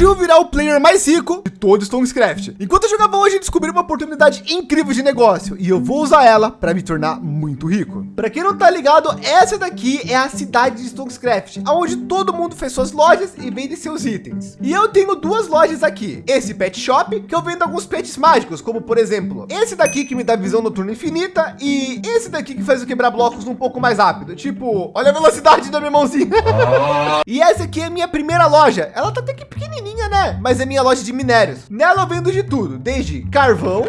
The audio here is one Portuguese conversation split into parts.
Eu vou virar o player mais rico de todo Stonecraft. Enquanto eu jogava hoje, descobri uma oportunidade incrível de negócio e eu vou usar ela para me tornar muito rico. Para quem não tá ligado, essa daqui é a cidade de Stonecraft, onde todo mundo fez suas lojas e vende seus itens. E eu tenho duas lojas aqui. Esse pet shop, que eu vendo alguns pets mágicos, como por exemplo, esse daqui que me dá visão noturna infinita e esse daqui que faz o quebrar blocos um pouco mais rápido. Tipo, olha a velocidade da minha mãozinha. e essa aqui é a minha primeira loja. Ela tá até que pequenininha, né? Mas é minha loja de minérios. Nela eu vendo de tudo, desde carvão,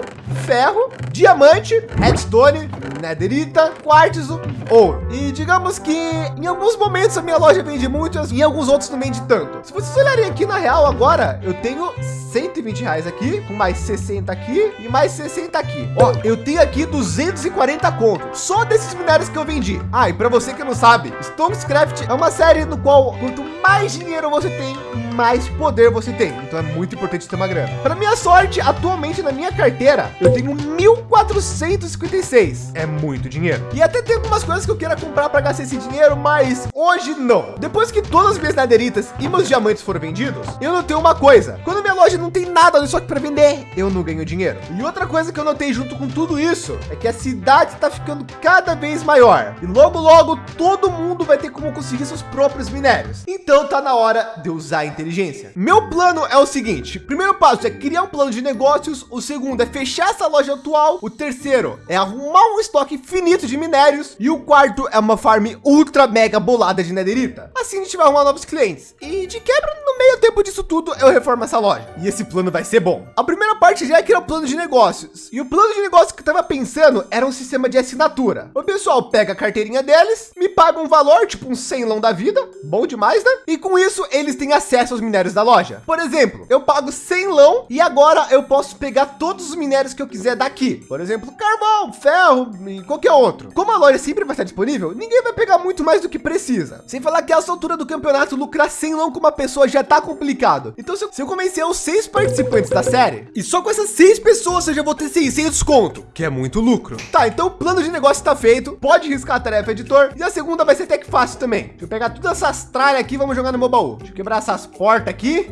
ferro, diamante, redstone, netherita, quartzo, ouro. E digamos que em alguns momentos a minha loja vende muitas, em alguns outros não vende tanto. Se vocês olharem aqui na real agora, eu tenho 120 reais aqui, com mais 60 aqui e mais 60 aqui. Ó, eu tenho aqui 240 conto só desses minérios que eu vendi. Ah, e para você que não sabe, Stonecraft é uma série no qual quanto mais dinheiro você tem, mais poder você tem. Então é muito importante ter uma grana. Para minha sorte, atualmente na minha carteira, eu tenho 1.456. É muito dinheiro. E até tem algumas coisas que eu queira comprar para gastar esse dinheiro, mas hoje não. Depois que todas as minhas naderitas e meus diamantes foram vendidos, eu notei uma coisa. Quando minha loja não tem nada só que para vender, eu não ganho dinheiro. E outra coisa que eu notei junto com tudo isso é que a cidade está ficando cada vez maior. E logo, logo, todo mundo vai ter como conseguir seus próprios minérios. Então tá na hora de usar a inteligência. Meu plano é o seguinte. Primeiro passo é criar um plano de negócios. O segundo é fechar essa loja atual. O terceiro é arrumar um estoque finito de minérios. E o quarto é uma farm ultra mega bolada de netherita. Assim a gente vai arrumar novos clientes. E de quebra, no meio tempo disso tudo, eu reformo essa loja. E esse plano vai ser bom. A primeira parte já é criar o plano de negócios. E o plano de negócio que eu tava pensando era um sistema de assinatura. O pessoal pega a carteirinha deles, me paga um valor, tipo um 100 lão da vida. Bom demais, né? E com isso, eles têm acesso aos minérios da loja. Por exemplo, eu pago 100 lão e agora eu posso pegar todos os minérios que eu quiser daqui. Por exemplo, carvão, ferro e qualquer outro. Como a loja sempre vai estar disponível, ninguém vai pegar muito mais do que precisa. Sem falar que a essa altura do campeonato, lucrar 100 lão com uma pessoa já tá complicado. Então, se eu, se eu convencer os seis participantes da série, e só com essas seis pessoas eu já vou ter 600 conto, que é muito lucro. Tá, então o plano de negócio está feito. Pode riscar a tarefa, editor. E a segunda vai ser até que fácil também. Deixa eu pegar todas essas tralhas aqui, vamos jogar no meu baú. Deixa eu quebrar essas portas aqui.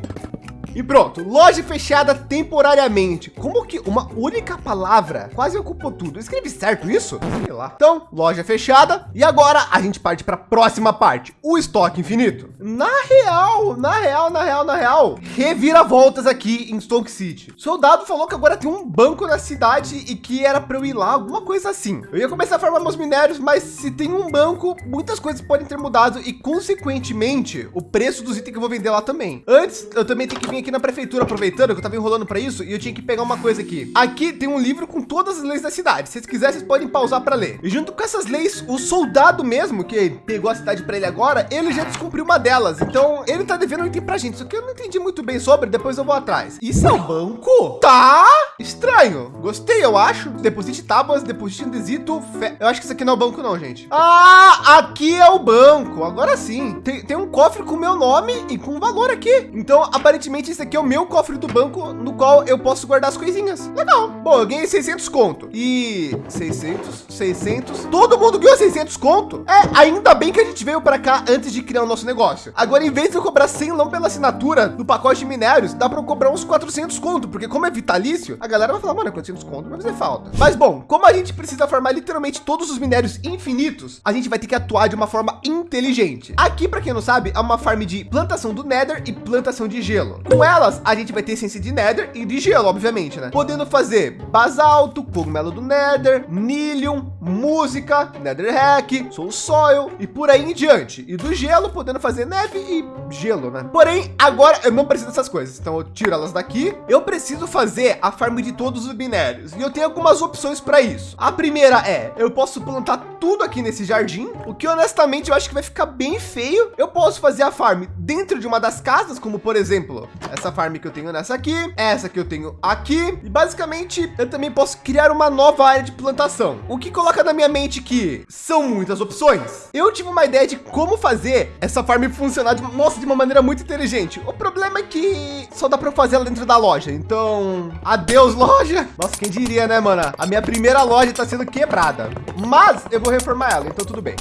E pronto, loja fechada temporariamente. Como que uma única palavra quase ocupou tudo? Escreve certo isso? Sei lá. Então, loja fechada. E agora a gente parte para a próxima parte, o estoque infinito. Na real, na real, na real, na real, reviravoltas aqui em Stoke City. Soldado falou que agora tem um banco na cidade e que era para eu ir lá, alguma coisa assim. Eu ia começar a formar meus minérios, mas se tem um banco, muitas coisas podem ter mudado e consequentemente o preço dos itens que eu vou vender lá também. Antes, eu também tenho que vir aqui na prefeitura, aproveitando que eu tava enrolando para isso, e eu tinha que pegar uma coisa aqui. Aqui tem um livro com todas as leis da cidade. Se vocês quiserem, vocês podem pausar para ler. E junto com essas leis, o soldado mesmo, que pegou a cidade para ele agora, ele já descumpriu uma delas. Então, ele tá devendo um item pra gente. Só que eu não entendi muito bem sobre, depois eu vou atrás. Isso é um banco? Tá estranho. Gostei, eu acho. Deposite tábuas, deposite indesito. Fe... Eu acho que isso aqui não é o banco não, gente. Ah, aqui é o banco. Agora sim. Tem, tem um cofre com meu nome e com valor aqui. Então, aparentemente, esse aqui é o meu cofre do banco, no qual eu posso guardar as coisinhas. Legal. Bom, eu ganhei 600 conto. E 600, 600. Todo mundo ganhou 600 conto. É, ainda bem que a gente veio para cá antes de criar o nosso negócio. Agora, em vez de eu cobrar 100 lão pela assinatura do pacote de minérios, dá para cobrar uns 400 conto, porque como é vitalício, a galera vai falar, mano, 400 conto vai fazer falta. Mas bom, como a gente precisa formar literalmente todos os minérios infinitos, a gente vai ter que atuar de uma forma inteligente. Aqui, para quem não sabe, é uma farm de plantação do Nether e plantação de gelo. Com elas, a gente vai ter essência de Nether e de gelo, obviamente, né? Podendo fazer basalto, cogumelo do Nether, Nilium, música, Nether Hack, Soul Soil e por aí em diante. E do gelo, podendo fazer neve e gelo, né? Porém, agora eu não preciso dessas coisas. Então eu tiro elas daqui. Eu preciso fazer a farm de todos os minérios e eu tenho algumas opções para isso. A primeira é, eu posso plantar tudo aqui nesse jardim, o que honestamente eu acho que vai ficar bem feio. Eu posso fazer a farm dentro de uma das casas, como por exemplo, essa farm que eu tenho nessa aqui, essa que eu tenho aqui. E basicamente eu também posso criar uma nova área de plantação, o que coloca na minha mente que são muitas opções. Eu tive uma ideia de como fazer essa farm funcionar de, nossa, de uma maneira muito inteligente. O problema é que só dá para fazer ela dentro da loja. Então, adeus loja. Nossa, quem diria, né, mano? A minha primeira loja está sendo quebrada, mas eu vou reformar ela, então tudo bem.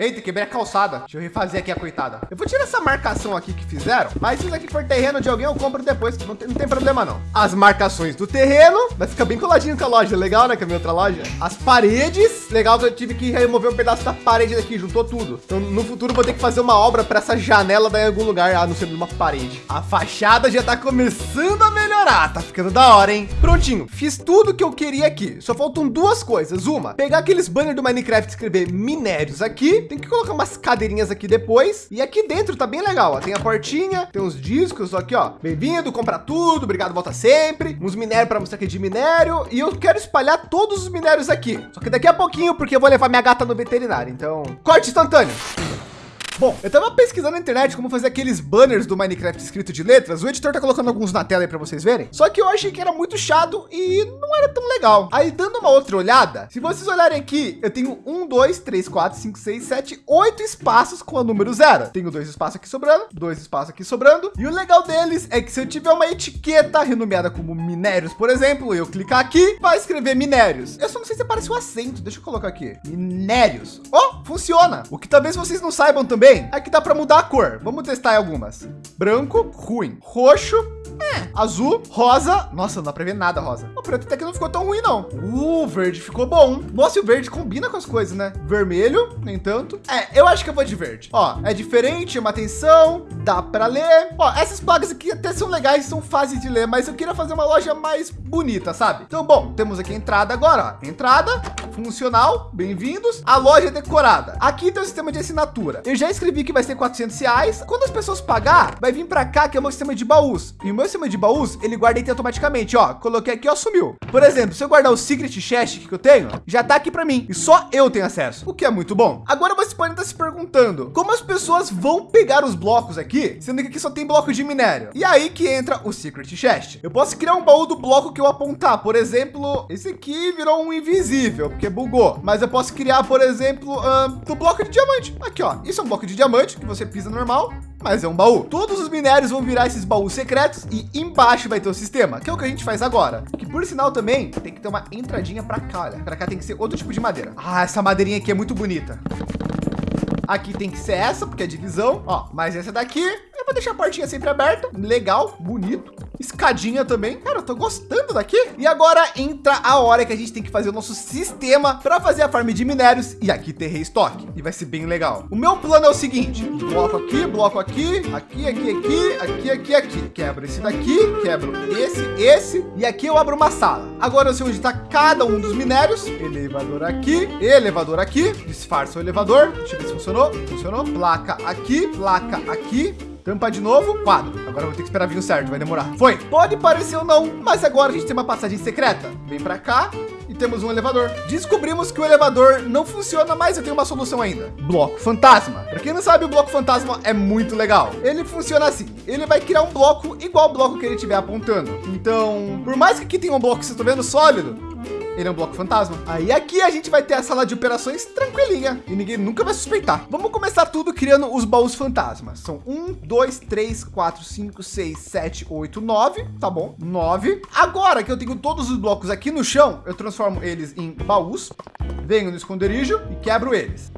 Eita, quebrei a calçada. Deixa eu refazer aqui a coitada. Eu vou tirar essa marcação aqui que fizeram, mas se isso aqui for terreno de alguém, eu compro depois. Não tem, não tem problema não. As marcações do terreno, vai ficar bem coladinho com a loja. Legal, né? Com a minha outra loja. As paredes, legal que eu tive que remover um pedaço da parede daqui, juntou tudo. Então no futuro vou ter que fazer uma obra para essa janela dar em algum lugar, a não ser numa parede. A fachada já tá começando a melhorar. Tá ficando da hora, hein? Prontinho. Fiz tudo que eu queria aqui. Só faltam duas coisas. Uma, pegar aqueles banners do Minecraft e escrever minérios aqui. Tem que colocar umas cadeirinhas aqui depois. E aqui dentro tá bem legal. Ó. Tem a portinha, tem os discos aqui, ó. Bem-vindo, compra tudo, obrigado, volta sempre. Uns minérios para mostrar aqui de minério. E eu quero espalhar todos os minérios aqui. Só que daqui a pouquinho, porque eu vou levar minha gata no veterinário. Então, corte instantâneo. Bom, eu tava pesquisando na internet como fazer aqueles banners do Minecraft escrito de letras. O editor tá colocando alguns na tela aí para vocês verem. Só que eu achei que era muito chato e não era tão legal. Aí dando uma outra olhada, se vocês olharem aqui, eu tenho um, dois, três, quatro, cinco, seis, sete, oito espaços com o número zero. Tenho dois espaços aqui sobrando, dois espaços aqui sobrando. E o legal deles é que se eu tiver uma etiqueta renomeada como minérios, por exemplo, eu clicar aqui, vai escrever minérios. Eu só não sei se aparece o acento. Deixa eu colocar aqui. Minérios. Oh, funciona. O que talvez vocês não saibam também bem? Aqui dá para mudar a cor. Vamos testar algumas. Branco, ruim. Roxo, é. Azul, rosa. Nossa, não dá para ver nada rosa. O preto até que não ficou tão ruim, não. O verde ficou bom. Nossa, e o verde combina com as coisas, né? Vermelho, nem tanto. É, eu acho que eu vou de verde. Ó, é diferente, chama atenção, dá para ler. Ó, essas plagas aqui até são legais, são fáceis de ler, mas eu queria fazer uma loja mais bonita, sabe? Então, bom, temos aqui a entrada agora, ó. Entrada, funcional, bem-vindos. A loja é decorada. Aqui tem o sistema de assinatura. Eu já escrevi que vai ser 400 reais. Quando as pessoas pagar, vai vir para cá, que é o meu sistema de baús. E o meu sistema de baús, ele guarda item automaticamente, ó. Coloquei aqui, ó, sumiu. Por exemplo, se eu guardar o Secret Chest que eu tenho, já tá aqui para mim. E só eu tenho acesso, o que é muito bom. Agora você pode estar se perguntando, como as pessoas vão pegar os blocos aqui, sendo que aqui só tem bloco de minério? E aí que entra o Secret Chest. Eu posso criar um baú do bloco que eu apontar. Por exemplo, esse aqui virou um invisível, porque bugou. Mas eu posso criar, por exemplo, uh, do bloco de diamante. Aqui, ó. Isso é um bloco de diamante que você pisa normal mas é um baú. Todos os minérios vão virar esses baús secretos e embaixo vai ter o sistema, que é o que a gente faz agora. Que por sinal também tem que ter uma entradinha para cá, olha. Para cá tem que ser outro tipo de madeira. Ah, essa madeirinha aqui é muito bonita. Aqui tem que ser essa, porque é divisão, ó. Mas essa daqui, eu vou deixar a portinha sempre aberta. Legal, bonito escadinha também. Cara, eu tô gostando daqui. E agora entra a hora que a gente tem que fazer o nosso sistema para fazer a farm de minérios e aqui ter restock. E vai ser bem legal. O meu plano é o seguinte: bloco aqui, bloco aqui, aqui, aqui, aqui, aqui, aqui, aqui. Quebro esse daqui, quebro esse, esse e aqui eu abro uma sala. Agora eu sei onde está cada um dos minérios. Elevador aqui, elevador aqui, disfarça o elevador. Deixa eu ver se funcionou. Funcionou. Placa aqui, placa aqui, Tampa de novo, quadro. Agora vou ter que esperar vir o certo, vai demorar. Foi. Pode parecer ou não, mas agora a gente tem uma passagem secreta. Vem para cá e temos um elevador. Descobrimos que o elevador não funciona, mas eu tenho uma solução ainda. Bloco fantasma. Para quem não sabe, o bloco fantasma é muito legal. Ele funciona assim. Ele vai criar um bloco igual ao bloco que ele estiver apontando. Então, por mais que aqui tenha um bloco que vocês estão vendo sólido, ele é um bloco fantasma. Aí aqui a gente vai ter a sala de operações tranquilinha e ninguém nunca vai suspeitar. Vamos começar tudo criando os baús fantasmas. São um, dois, três, quatro, cinco, seis, sete, oito, nove. Tá bom? Nove. Agora que eu tenho todos os blocos aqui no chão, eu transformo eles em baús, venho no esconderijo e quebro eles.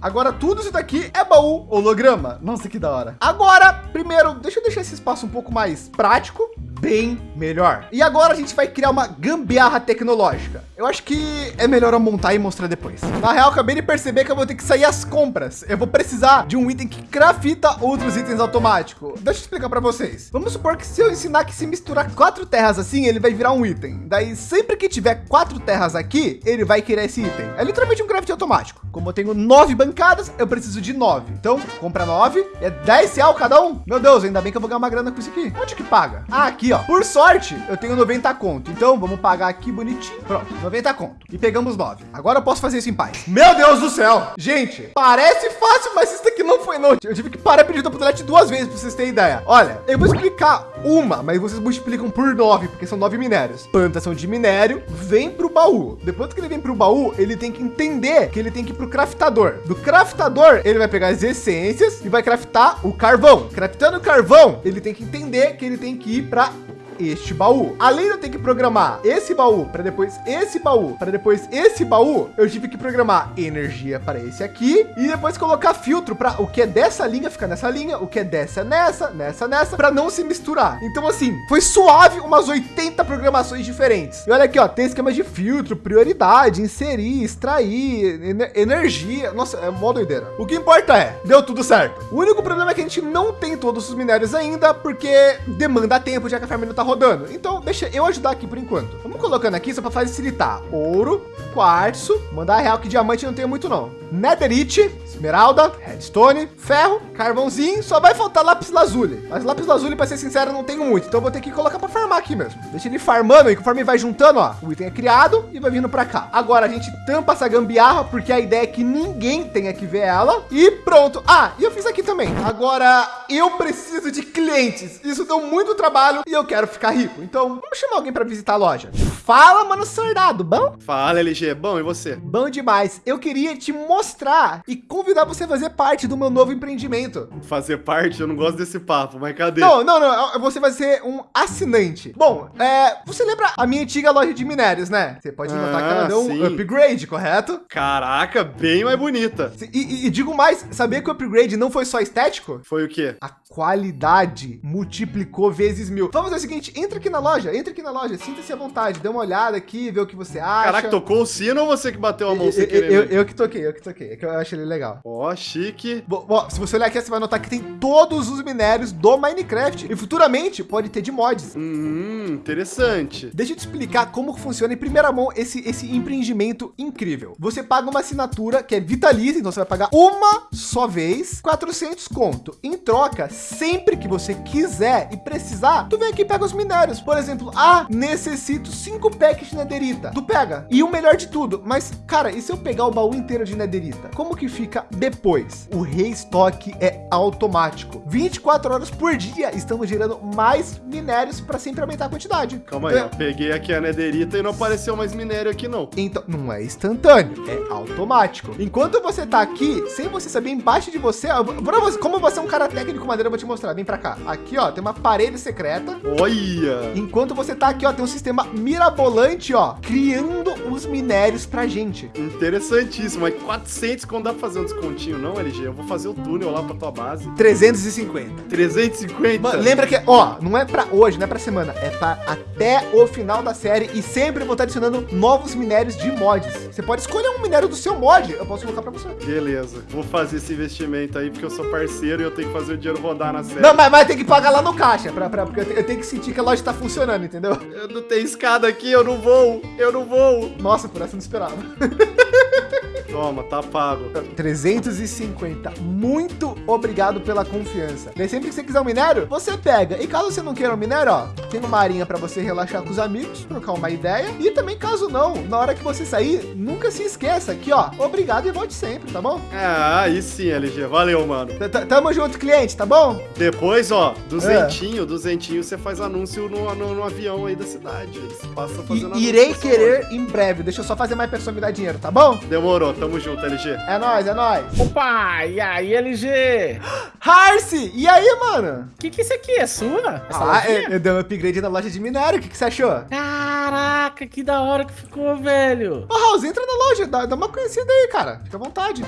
Agora tudo isso daqui é baú holograma. Nossa, que da hora. Agora, primeiro, deixa eu deixar esse espaço um pouco mais prático bem melhor. E agora a gente vai criar uma gambiarra tecnológica. Eu acho que é melhor eu montar e mostrar depois. Na real, acabei de perceber que eu vou ter que sair às compras. Eu vou precisar de um item que crafita outros itens automático. Deixa eu explicar para vocês. Vamos supor que se eu ensinar que se misturar quatro terras assim, ele vai virar um item. Daí sempre que tiver quatro terras aqui, ele vai criar esse item. É literalmente um craft automático. Como eu tenho nove bancadas, eu preciso de nove. Então, compra nove, é 10 real cada um. Meu Deus, ainda bem que eu vou ganhar uma grana com isso aqui. Onde que paga? Ah, aqui, ó. Por sorte, eu tenho 90 conto. Então vamos pagar aqui bonitinho. Pronto, 90 conto. E pegamos 9. Agora eu posso fazer isso em paz. Meu Deus do céu. Gente, parece fácil, mas isso aqui não foi não. Eu tive que parar pedir oportunidade duas vezes para vocês terem ideia. Olha, eu vou explicar uma, mas vocês multiplicam por 9, porque são 9 minérios. Plantação de minério vem para o baú. Depois que ele vem para o baú, ele tem que entender que ele tem que ir para o craftador. Do craftador, ele vai pegar as essências e vai craftar o carvão. Craftando o carvão, ele tem que entender que ele tem que ir para este baú. Além de eu ter que programar esse baú para depois esse baú, para depois esse baú, eu tive que programar energia para esse aqui e depois colocar filtro para o que é dessa linha ficar nessa linha, o que é dessa nessa, nessa nessa, para não se misturar. Então assim, foi suave umas 80 programações diferentes. E olha aqui, ó, tem esquema de filtro, prioridade, inserir, extrair, energia. Nossa, é mó doideira. O que importa é, deu tudo certo. O único problema é que a gente não tem todos os minérios ainda, porque demanda tempo, já que a ferramenta tá rodando. Então, deixa eu ajudar aqui por enquanto. Vamos colocando aqui só para facilitar. Ouro, quartzo, mandar real que diamante não tem muito não. Netherite, esmeralda, redstone, ferro, carvãozinho, só vai faltar lápis lazuli. Mas lápis lazuli, para ser sincero, não tenho muito, então vou ter que colocar para farmar aqui mesmo. Deixa ele farmando e conforme vai juntando, ó, o item é criado e vai vindo para cá. Agora a gente tampa essa gambiarra, porque a ideia é que ninguém tenha que ver ela e pronto. Ah, e eu fiz aqui também. Agora eu preciso de clientes. Isso deu muito trabalho e eu quero ficar rico. Então vamos chamar alguém para visitar a loja. Fala, mano, soldado, bom? Fala, LG, bom e você? Bom demais. Eu queria te mostrar e convidar você a fazer parte do meu novo empreendimento. Fazer parte? Eu não gosto desse papo, mas cadê? Não, não, não. Você vai ser um assinante. Bom, é, você lembra a minha antiga loja de minérios, né? Você pode notar ah, que ela deu sim. um upgrade, correto? Caraca, bem mais bonita. E, e, e digo mais, sabia que o upgrade não foi só estético? Foi o quê? A qualidade multiplicou vezes mil. Vamos fazer o seguinte, entra aqui na loja, entra aqui na loja, sinta-se à vontade, dê uma olhada aqui, vê o que você acha. Caraca, tocou o sino ou você que bateu a mão sem querer? Eu, eu, eu, que toquei, eu que toquei, é que eu acho ele legal. Ó, oh, chique. Bom, bom, se você olhar aqui, você vai notar que tem todos os minérios do Minecraft e futuramente pode ter de mods. Hum, interessante. Deixa eu te explicar como funciona em primeira mão esse, esse empreendimento incrível. Você paga uma assinatura que é vitalícia, então você vai pagar uma só vez, 400 conto. Em troca, sempre que você quiser e precisar, tu vem aqui e pega os minérios. Por exemplo, ah, necessito cinco packs de nederita. Tu pega. E o melhor de tudo, mas cara, e se eu pegar o baú inteiro de nederita? Como que fica depois? O restock é automático. 24 horas por dia estamos gerando mais minérios para sempre aumentar a quantidade. Calma aí, então, eu peguei aqui a nederita e não apareceu mais minério aqui não. Então, não é instantâneo, é automático. Enquanto você tá aqui, sem você saber embaixo de você, como você é um cara técnico madeira, eu vou te mostrar. Vem para cá. Aqui, ó, tem uma parede secreta. Olha! Enquanto você tá aqui, ó, tem um sistema mirabolante, ó, criando os minérios pra gente. Interessantíssimo. Mas 400 quando dá pra fazer um descontinho, não, LG? Eu vou fazer o túnel lá pra tua base. 350. 350? Mano, lembra que, ó, não é pra hoje, não é pra semana, é pra até o final da série e sempre vou estar adicionando novos minérios de mods. Você pode escolher um minério do seu mod, eu posso colocar pra você. Beleza. Vou fazer esse investimento aí porque eu sou parceiro e eu tenho que fazer o dinheiro rodar na série. Não, mas, mas tem que pagar lá no caixa, pra, pra, porque eu, eu tenho que sentir que a loja tá funcionando, entendeu? Eu não tenho escada aqui, eu não vou, eu não vou. Nossa, por essa eu não esperava. Toma, tá pago. 350. Muito obrigado pela confiança. Daí sempre que você quiser um minério, você pega. E caso você não queira um minério, ó, tem uma arinha para você relaxar com os amigos, trocar uma ideia. E também caso não, na hora que você sair, nunca se esqueça aqui, ó, obrigado e volte sempre, tá bom? Ah, aí sim, LG. Valeu, mano. Tamo junto, cliente, tá bom? Depois, ó, duzentinho, é. duzentinho, você faz anúncio no, no, no, avião aí da cidade. Você passa fazendo e, Irei querer em breve. Deixa eu só fazer mais pessoa me dar dinheiro, tá bom? Demorou, tá Tamo junto, LG. É nóis, é nóis. Opa, e aí, LG? Harce, e aí, mano? O que que isso aqui é sua? Essa ah, eu, eu, dei um upgrade na loja de minério. O que que você achou? Caraca, que da hora que ficou, velho. Ô, House, entra na loja, dá, dá uma conhecida aí, cara. Fica à vontade.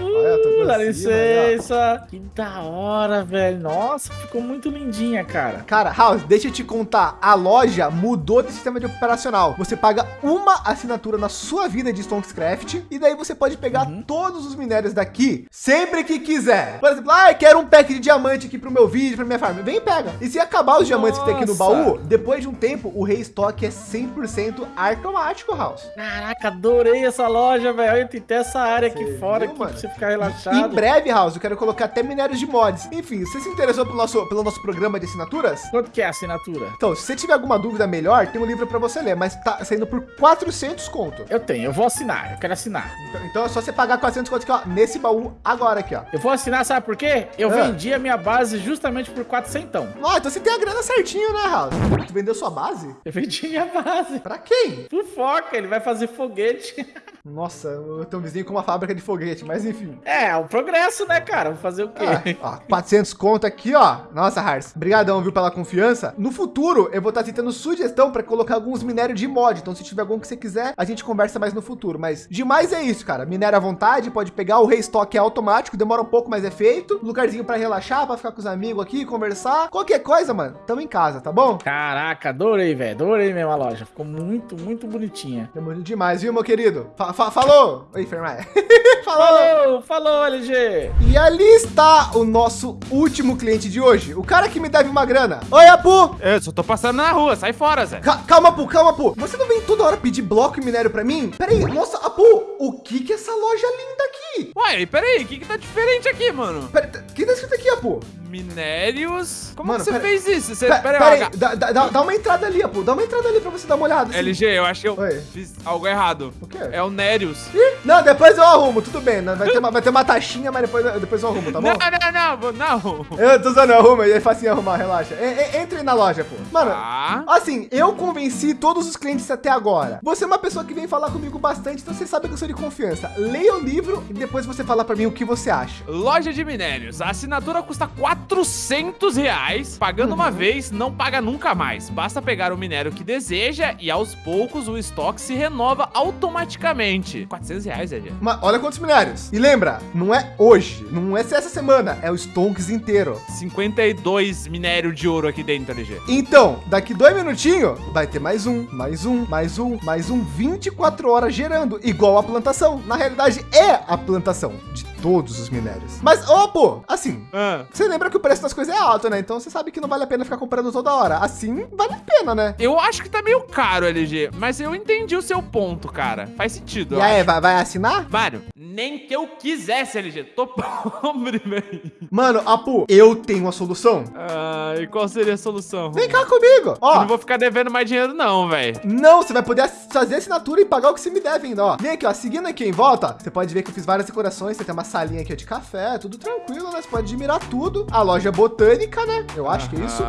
Uh, dá licença. Que da hora, velho. Nossa, ficou muito lindinha, cara. Cara, House, deixa eu te contar. A loja mudou de sistema de operacional. Você paga uma assinatura na sua vida de Stonkscraft e daí você pode pegar uhum. todos os minérios daqui sempre que quiser. Por exemplo, ah, eu quero um pack de diamante aqui pro meu vídeo, pra minha farm. Vem e pega. E se acabar os Nossa. diamantes que tem aqui no baú, depois de um tempo, o restock é 100% automático, House. Caraca, adorei essa loja, velho. Tem até essa área Você aqui fora viu, aqui, pra você ficar relaxado. Em breve, House, eu quero colocar até minérios de mods. Enfim, você se interessou pelo nosso, pelo nosso programa de assinaturas? Quanto que é a assinatura? Então, se você tiver alguma dúvida melhor, tem um livro para você ler, mas tá saindo por 400 conto. Eu tenho, eu vou assinar, eu quero assinar. Então, então é só você pagar 400 conto aqui, ó, nesse baú agora aqui, ó. Eu vou assinar, sabe por quê? Eu é. vendi a minha base justamente por 400. Ó, então você tem a grana certinho, né, House? Tu vendeu sua base? Eu vendi minha base. Pra quem? Pro Foca, ele vai fazer foguete. Nossa, eu tenho um vizinho com uma fábrica de foguete, mas enfim. É, é o progresso, né, cara? Vou fazer o quê? Ah, ó, 400 conto aqui, ó. Nossa, Hars, brigadão, viu, pela confiança. No futuro, eu vou estar tá tentando sugestão para colocar alguns minérios de mod. Então, se tiver algum que você quiser, a gente conversa mais no futuro. Mas demais é isso, cara. Minério à vontade, pode pegar. O restock é automático, demora um pouco, mas é feito. Lugarzinho para relaxar, para ficar com os amigos aqui, conversar. Qualquer coisa, mano, tamo em casa, tá bom? Caraca, adorei, velho. Adorei mesmo a loja. Ficou muito, muito bonitinha. É muito demais, viu, meu querido? Fa fa falou! Oi, Fermaia. falou! Falou, LG! E ali está o nosso último cliente de hoje. O cara que me deve uma grana. Oi, Apu! Eu só tô passando na rua, sai fora, Zé. Ca calma, Apu, calma, Apu. Você não vem toda hora pedir bloco e minério pra mim? Pera aí, nossa, Apu, o que que é essa loja linda aqui? Ué, pera aí, o que que tá diferente aqui, mano? Pera, o que tá escrito aqui, Apu? Minérios. Como Mano, você pera, fez isso? Você, pera, pera, pera aí, dá, dá, dá, uma entrada ali, pô. Dá uma entrada ali pra você dar uma olhada. Assim. LG, eu acho que eu Oi. fiz algo errado. O quê? É o Nérios. Não, depois eu arrumo, tudo bem. Vai ter uma, vai ter uma taxinha, mas depois, depois eu arrumo, tá bom? Não, não, não, não. Eu tô usando, arruma, é facinho arrumar, relaxa. E, entre na loja, pô. Mano, ah. assim, eu convenci todos os clientes até agora. Você é uma pessoa que vem falar comigo bastante, então você sabe que eu sou de confiança. Leia o livro e depois você fala pra mim o que você acha. Loja de minérios. A assinatura custa 400 200 reais, pagando uhum. uma vez, não paga nunca mais. Basta pegar o minério que deseja e aos poucos o estoque se renova automaticamente. 400 reais, Ed. Mas olha quantos minérios. E lembra, não é hoje, não é essa semana, é o Stonks inteiro. 52 minério de ouro aqui dentro, LG. Então, daqui dois minutinhos, vai ter mais um, mais um, mais um, mais um, 24 horas gerando, igual a plantação. Na realidade, é a plantação de todos os minérios. Mas, ô, pô, assim, ah. você lembra que o preço das coisas é alto, né? Então você sabe que não vale a pena ficar comprando toda hora. Assim, vale a pena, né? Eu acho que tá meio caro, LG, mas eu entendi o seu ponto, cara. Faz sentido. E aí, vai, vai assinar? Mário, nem que eu quisesse, LG. Tô pobre, velho. Mano, Apu, eu tenho uma solução. Ah, e qual seria a solução? Vem cá comigo. Ó, eu não vou ficar devendo mais dinheiro, não, velho. Não, você vai poder fazer assinatura e pagar o que você me deve ainda, ó. Vem aqui, ó. Seguindo aqui em volta, você pode ver que eu fiz várias decorações. Você tem uma salinha aqui de café, tudo tranquilo, né? Você pode admirar tudo. A loja botânica, né? Eu acho que é isso.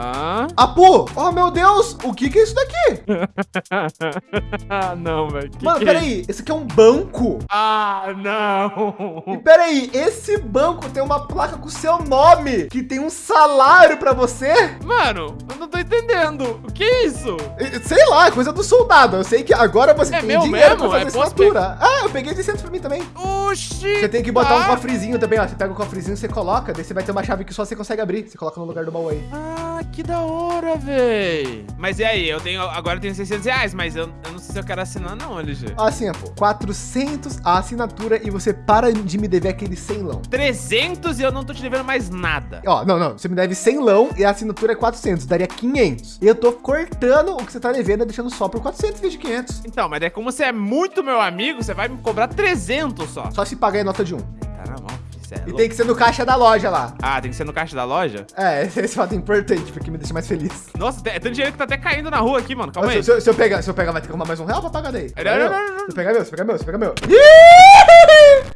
Apu, oh meu Deus, o que que é isso daqui? ah, não, velho. Mano, peraí, é esse aqui é um banco. Ah, não. E peraí, esse banco tem uma placa com seu nome, que tem um salário pra você? Mano, eu não tô entendendo. O que é isso? Sei lá, é coisa do soldado. Eu sei que agora você é tem dinheiro mesmo? pra fazer é assinatura. Ah, eu peguei 600 pra mim também. Oxi. Você tem que botar tá. um cofrezinho também, ó. Você pega o cofrezinho, você coloca, daí você vai ter uma chave que só você consegue abrir. Você coloca no lugar do baú aí. Ah, que da hora, véi. Mas e aí? Eu tenho, agora eu tenho 600 reais, mas eu, eu não sei se eu quero assinar não, LG. Assim, pô. 400 a assinatura e você para de me dever aquele 100 lão. 300 e eu não tô te devendo mais nada. Ó, não, não. Você me deve 100 lão e a assinatura é 400. Daria 500. E eu tô cortando o que você tá devendo, deixando só por 400 em vez de 500. Então, mas é como você é muito meu amigo, você vai me cobrar 300 só. Só se pagar em nota de 1. Tá na mão. É e tem que ser no caixa da loja lá. Ah, tem que ser no caixa da loja? É, esse, esse fato é importante, porque me deixa mais feliz. Nossa, tem, tem dinheiro que tá até caindo na rua aqui, mano. Calma aí. Se, se, eu pegar, se eu pegar, vai ter que arrumar mais um real pra pagar daí. Não, não, não, não. Se pegar meu, se pegar meu, se pegar meu.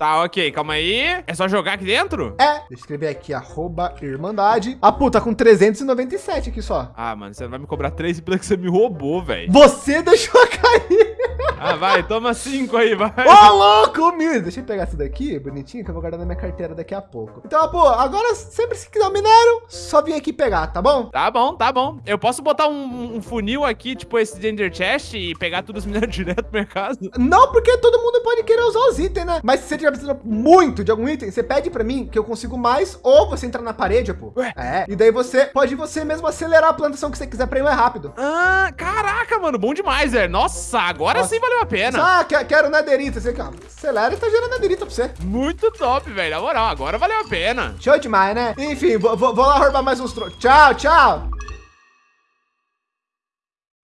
Tá, ok, calma aí. É só jogar aqui dentro? É. Deixa eu escrever aqui, arroba Irmandade. Ah, puta, com 397 aqui só. Ah, mano, você vai me cobrar 3 pelo que você me roubou, velho. Você deixou cair. Ah, vai, toma 5 aí, vai. Ô, louco, meu. Deixa eu pegar essa daqui, bonitinho, que eu vou guardar na minha carteira daqui a pouco. Então, pô, agora sempre se quiser um minério, só vir aqui pegar, tá bom? Tá bom, tá bom. Eu posso botar um, um funil aqui, tipo esse de Ender Chest e pegar todos os minérios direto pro mercado? Não, porque todo mundo pode querer usar os itens, né? Mas se você tiver precisando muito de algum item, você pede pra mim que eu consigo mais, ou você entra na parede, pô. Ué? É, e daí você pode você mesmo acelerar a plantação que você quiser pra ir mais rápido. Ah, caraca, mano, bom demais, velho. Nossa, agora Nossa. sim valeu a pena. Ah, quero nederita. Você, acelera e tá gerando nederita pra você. Muito top, velho. Na moral, agora valeu a pena. Show demais, né? Enfim, vou, vou, vou lá roubar mais uns trocos. Tchau, tchau.